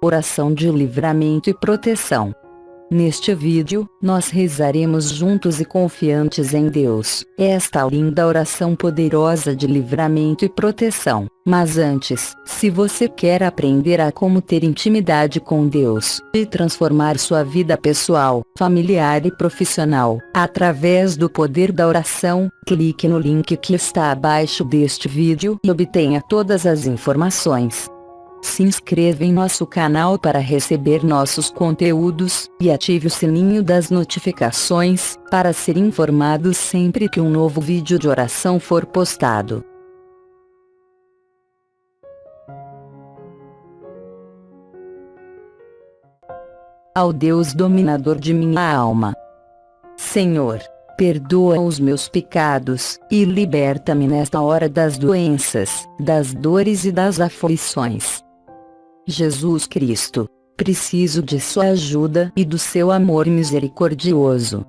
Oração de livramento e proteção. Neste vídeo, nós rezaremos juntos e confiantes em Deus, esta linda oração poderosa de livramento e proteção. Mas antes, se você quer aprender a como ter intimidade com Deus, e transformar sua vida pessoal, familiar e profissional, através do poder da oração, clique no link que está abaixo deste vídeo e obtenha todas as informações. Se inscreva em nosso canal para receber nossos conteúdos, e ative o sininho das notificações, para ser informado sempre que um novo vídeo de oração for postado. Ao Deus dominador de minha alma. Senhor, perdoa os meus pecados, e liberta-me nesta hora das doenças, das dores e das aflições. Jesus Cristo, preciso de sua ajuda e do seu amor misericordioso.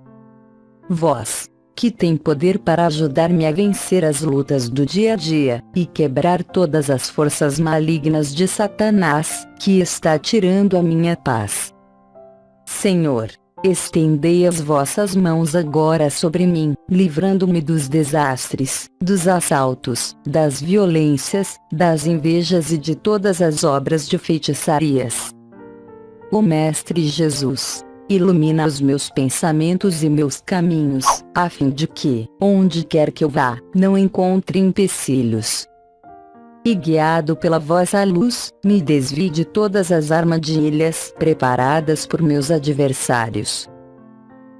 Vós, que tem poder para ajudar-me a vencer as lutas do dia a dia, e quebrar todas as forças malignas de Satanás, que está tirando a minha paz. Senhor, Estendei as vossas mãos agora sobre mim, livrando-me dos desastres, dos assaltos, das violências, das invejas e de todas as obras de feitiçarias. O Mestre Jesus, ilumina os meus pensamentos e meus caminhos, a fim de que, onde quer que eu vá, não encontre empecilhos, e guiado pela vossa luz, me desvie de todas as armadilhas preparadas por meus adversários.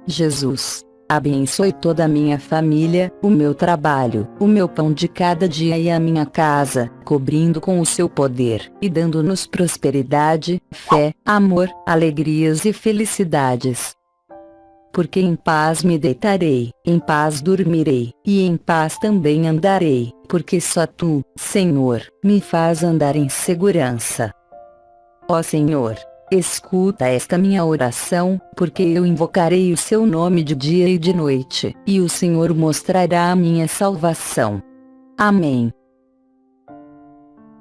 Jesus, abençoe toda a minha família, o meu trabalho, o meu pão de cada dia e a minha casa, cobrindo com o seu poder, e dando-nos prosperidade, fé, amor, alegrias e felicidades porque em paz me deitarei, em paz dormirei, e em paz também andarei, porque só tu, Senhor, me faz andar em segurança. Ó Senhor, escuta esta minha oração, porque eu invocarei o seu nome de dia e de noite, e o Senhor mostrará a minha salvação. Amém.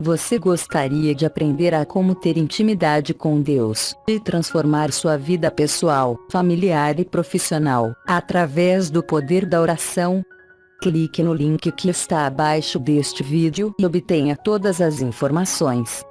Você gostaria de aprender a como ter intimidade com Deus e transformar sua vida pessoal, familiar e profissional através do poder da oração? Clique no link que está abaixo deste vídeo e obtenha todas as informações.